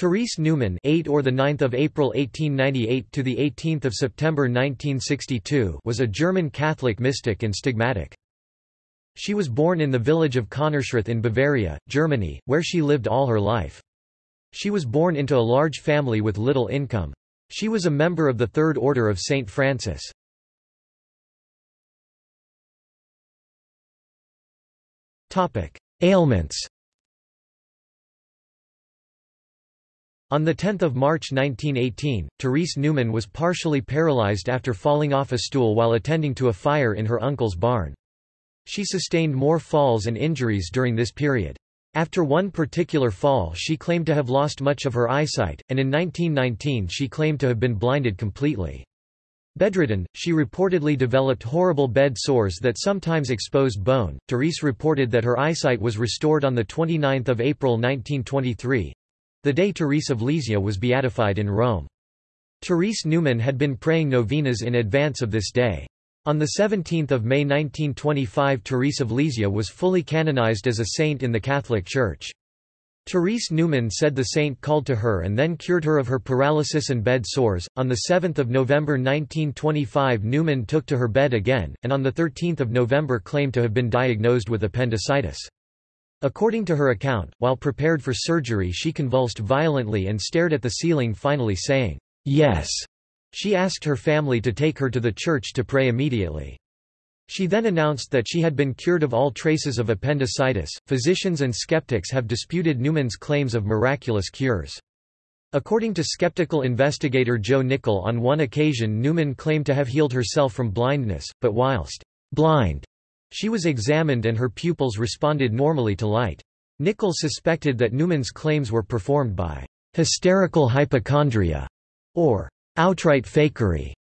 Therese Neumann, 8 or the 9th of April 1898 to the 18th of September 1962 was a German Catholic mystic and stigmatic. She was born in the village of Konnersreuth in Bavaria, Germany, where she lived all her life. She was born into a large family with little income. She was a member of the Third Order of St. Francis. Ailments On 10 March 1918, Therese Neumann was partially paralyzed after falling off a stool while attending to a fire in her uncle's barn. She sustained more falls and injuries during this period. After one particular fall she claimed to have lost much of her eyesight, and in 1919 she claimed to have been blinded completely. Bedridden, she reportedly developed horrible bed sores that sometimes exposed bone. Therese reported that her eyesight was restored on 29 April 1923, the day Therese of Lisieux was beatified in Rome. Therese Neumann had been praying novenas in advance of this day. On 17 May 1925 Therese of Lisieux was fully canonized as a saint in the Catholic Church. Therese Neumann said the saint called to her and then cured her of her paralysis and bed sores. On 7 November 1925 Neumann took to her bed again, and on 13 November claimed to have been diagnosed with appendicitis. According to her account, while prepared for surgery she convulsed violently and stared at the ceiling finally saying, "'Yes'". She asked her family to take her to the church to pray immediately. She then announced that she had been cured of all traces of appendicitis. Physicians and skeptics have disputed Neumann's claims of miraculous cures. According to skeptical investigator Joe Nickell on one occasion Neumann claimed to have healed herself from blindness, but whilst blind, she was examined and her pupils responded normally to light. Nickell suspected that Neumann's claims were performed by hysterical hypochondria or outright fakery.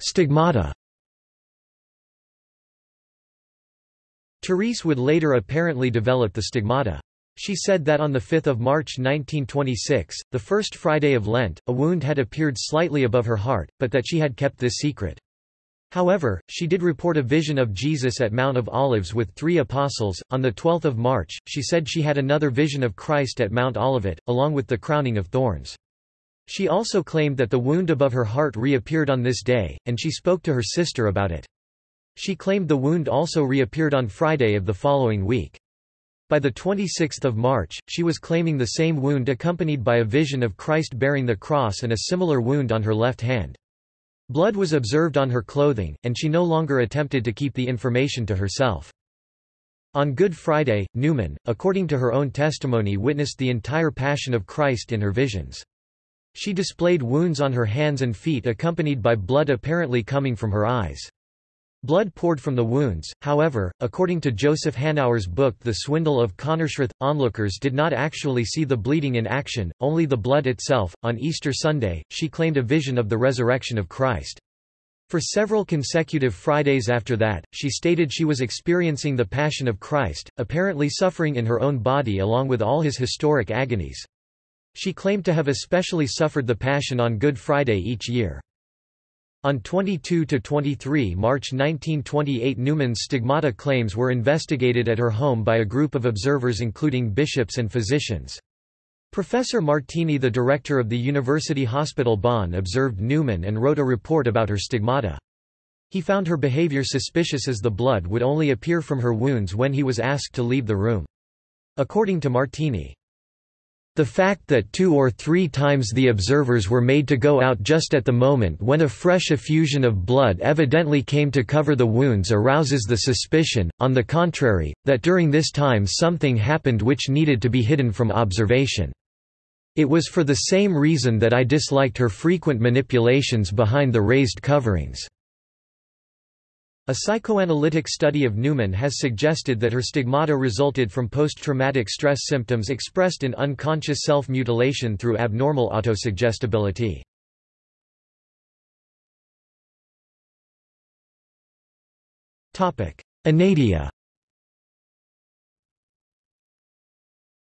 Stigmata Therese would later apparently develop the stigmata. She said that on 5 March 1926, the first Friday of Lent, a wound had appeared slightly above her heart, but that she had kept this secret. However, she did report a vision of Jesus at Mount of Olives with three apostles. On 12 March, she said she had another vision of Christ at Mount Olivet, along with the crowning of thorns. She also claimed that the wound above her heart reappeared on this day, and she spoke to her sister about it. She claimed the wound also reappeared on Friday of the following week. By the 26th of March, she was claiming the same wound accompanied by a vision of Christ bearing the cross and a similar wound on her left hand. Blood was observed on her clothing, and she no longer attempted to keep the information to herself. On Good Friday, Neumann, according to her own testimony witnessed the entire Passion of Christ in her visions. She displayed wounds on her hands and feet accompanied by blood apparently coming from her eyes. Blood poured from the wounds, however, according to Joseph Hanauer's book The Swindle of Konnersreuth, onlookers did not actually see the bleeding in action, only the blood itself. On Easter Sunday, she claimed a vision of the resurrection of Christ. For several consecutive Fridays after that, she stated she was experiencing the Passion of Christ, apparently suffering in her own body along with all his historic agonies. She claimed to have especially suffered the Passion on Good Friday each year. On 22–23 March 1928 Neumann's stigmata claims were investigated at her home by a group of observers including bishops and physicians. Professor Martini the director of the University Hospital Bonn observed Neumann and wrote a report about her stigmata. He found her behavior suspicious as the blood would only appear from her wounds when he was asked to leave the room. According to Martini, the fact that two or three times the observers were made to go out just at the moment when a fresh effusion of blood evidently came to cover the wounds arouses the suspicion, on the contrary, that during this time something happened which needed to be hidden from observation. It was for the same reason that I disliked her frequent manipulations behind the raised coverings. A psychoanalytic study of Neumann has suggested that her stigmata resulted from post-traumatic stress symptoms expressed in unconscious self-mutilation through abnormal autosuggestibility. Inedia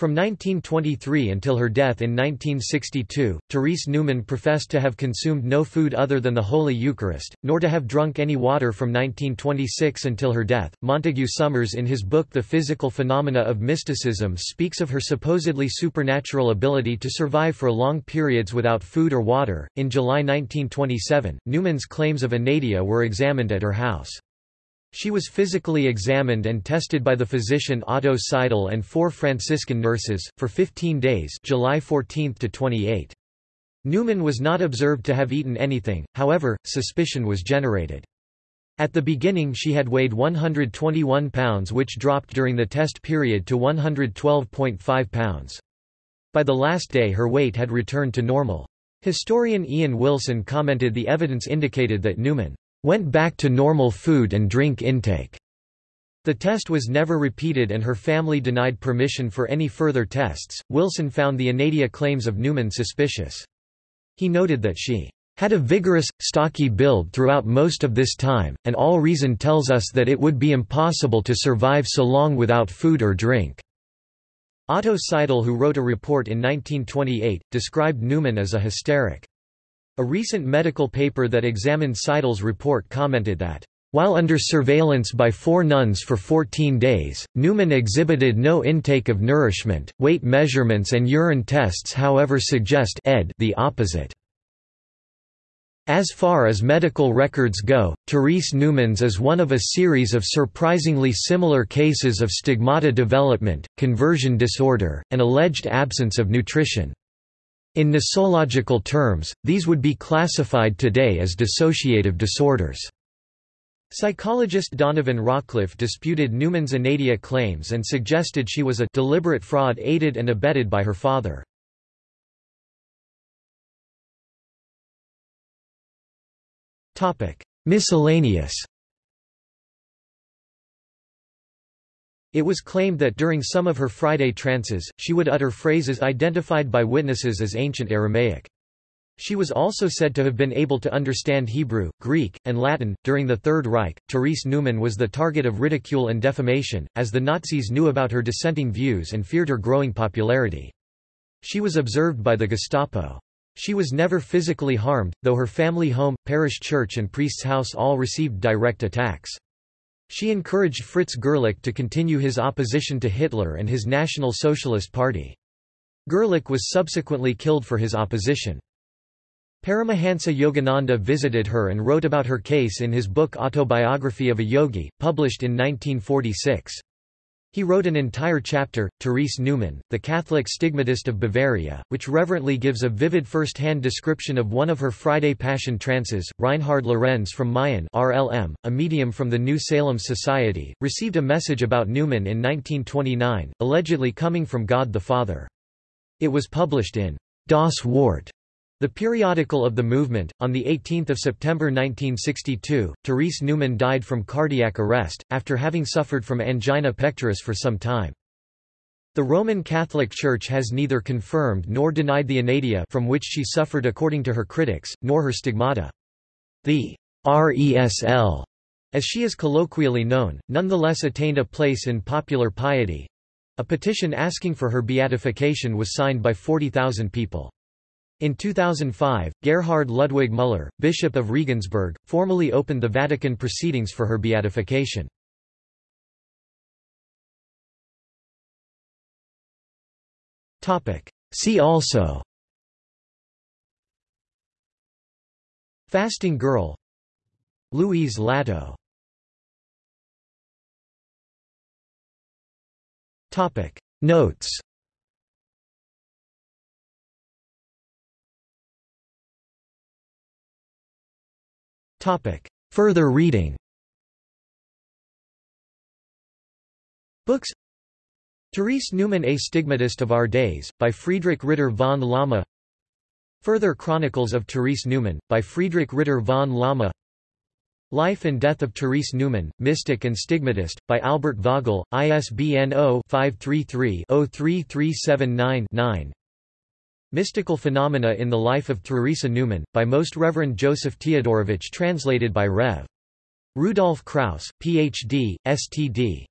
From 1923 until her death in 1962, Therese Neumann professed to have consumed no food other than the Holy Eucharist, nor to have drunk any water from 1926 until her death. Montague Summers, in his book The Physical Phenomena of Mysticism, speaks of her supposedly supernatural ability to survive for long periods without food or water. In July 1927, Neumann's claims of inedia were examined at her house. She was physically examined and tested by the physician Otto Seidel and four Franciscan nurses, for 15 days July 14 to 28. Neumann was not observed to have eaten anything, however, suspicion was generated. At the beginning she had weighed 121 pounds which dropped during the test period to 112.5 pounds. By the last day her weight had returned to normal. Historian Ian Wilson commented the evidence indicated that Neumann went back to normal food and drink intake. The test was never repeated and her family denied permission for any further tests. Wilson found the inedia claims of Neumann suspicious. He noted that she had a vigorous, stocky build throughout most of this time, and all reason tells us that it would be impossible to survive so long without food or drink. Otto Seidel who wrote a report in 1928, described Neumann as a hysteric. A recent medical paper that examined Seidel's report commented that, while under surveillance by four nuns for 14 days, Neumann exhibited no intake of nourishment. Weight measurements and urine tests however suggest ed the opposite. As far as medical records go, Therese Neumann's is one of a series of surprisingly similar cases of stigmata development, conversion disorder, and alleged absence of nutrition. In nosological terms, these would be classified today as dissociative disorders. Psychologist Donovan Rawcliffe disputed Neumann's inedia claims and suggested she was a deliberate fraud aided and abetted by her father. Miscellaneous It was claimed that during some of her Friday trances, she would utter phrases identified by witnesses as ancient Aramaic. She was also said to have been able to understand Hebrew, Greek, and Latin. During the Third Reich, Therese Neumann was the target of ridicule and defamation, as the Nazis knew about her dissenting views and feared her growing popularity. She was observed by the Gestapo. She was never physically harmed, though her family home, parish church and priest's house all received direct attacks. She encouraged Fritz Gerlich to continue his opposition to Hitler and his National Socialist Party. Gerlich was subsequently killed for his opposition. Paramahansa Yogananda visited her and wrote about her case in his book Autobiography of a Yogi, published in 1946. He wrote an entire chapter, Therese Neumann, the Catholic stigmatist of Bavaria, which reverently gives a vivid first-hand description of one of her Friday Passion trances. Reinhard Lorenz from Mayen RLM, a medium from the New Salem Society, received a message about Neumann in 1929, allegedly coming from God the Father. It was published in Das Wort the periodical of the movement, on 18 September 1962, Therese Neumann died from cardiac arrest, after having suffered from angina pectoris for some time. The Roman Catholic Church has neither confirmed nor denied the inedia from which she suffered according to her critics, nor her stigmata. The Resl, as she is colloquially known, nonetheless attained a place in popular piety. A petition asking for her beatification was signed by 40,000 people. In 2005, Gerhard Ludwig Müller, Bishop of Regensburg, formally opened the Vatican proceedings for her beatification. See also Fasting girl Louise Lateau. Notes Topic. Further reading. Books. Therese Neumann A Stigmatist of Our Days, by Friedrich Ritter von Lama. Further Chronicles of Therese Neumann, by Friedrich Ritter von Lama. Life and Death of Therese Neumann, Mystic and Stigmatist, by Albert Vogel, ISBN 0-533-03379-9 Mystical Phenomena in the Life of Theresa Neumann, by Most Reverend Joseph Teodorowicz translated by Rev. Rudolf Kraus, Ph.D., Stt.D.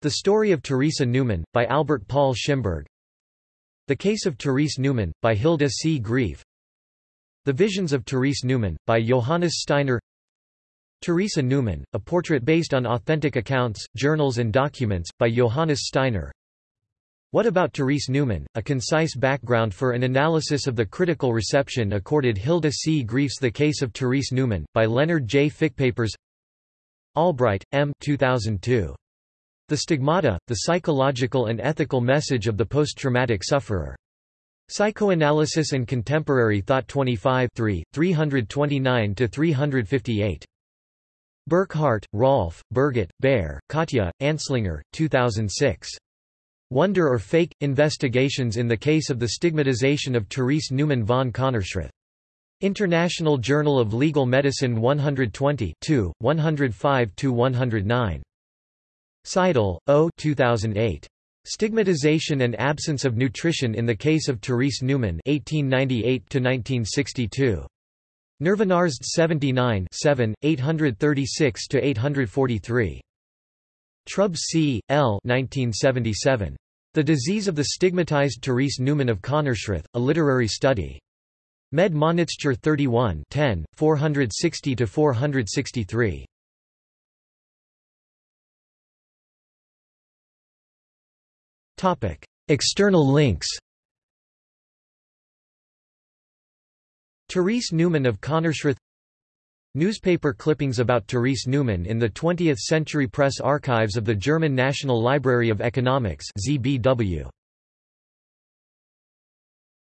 The Story of Teresa Neumann, by Albert Paul Schimberg The Case of Therese Neumann, by Hilda C. Graef The Visions of Therese Neumann, by Johannes Steiner Teresa Neumann, a portrait based on authentic accounts, journals and documents, by Johannes Steiner What About Therese Neumann? a concise background for an analysis of the critical reception accorded Hilda C. Graef's The Case of Therese Neumann, by Leonard J. Fickpapers Albright, M. 2002. The Stigmata, The Psychological and Ethical Message of the Post-Traumatic Sufferer. Psychoanalysis and Contemporary Thought 25 329–358. Burkhardt, Rolf, Birgit, Baer, Katja, Anslinger, 2006. Wonder or Fake? Investigations in the Case of the Stigmatization of Therese Neumann von Konnersreuth. International Journal of Legal Medicine 120 105–109. Seidel, O. 2008. Stigmatization and Absence of Nutrition in the Case of Therese Neumann 1898–1962. Nervinarztd 79 7, 836–843. Trubs C. L. 1977. The Disease of the Stigmatized Therese Neumann of Konnersreuth, A Literary Study. Med Monitzture 31 10, 460–463. External links Therese Neumann of Konnersreuth Newspaper clippings about Therese Neumann in the 20th Century Press Archives of the German National Library of Economics ZBW.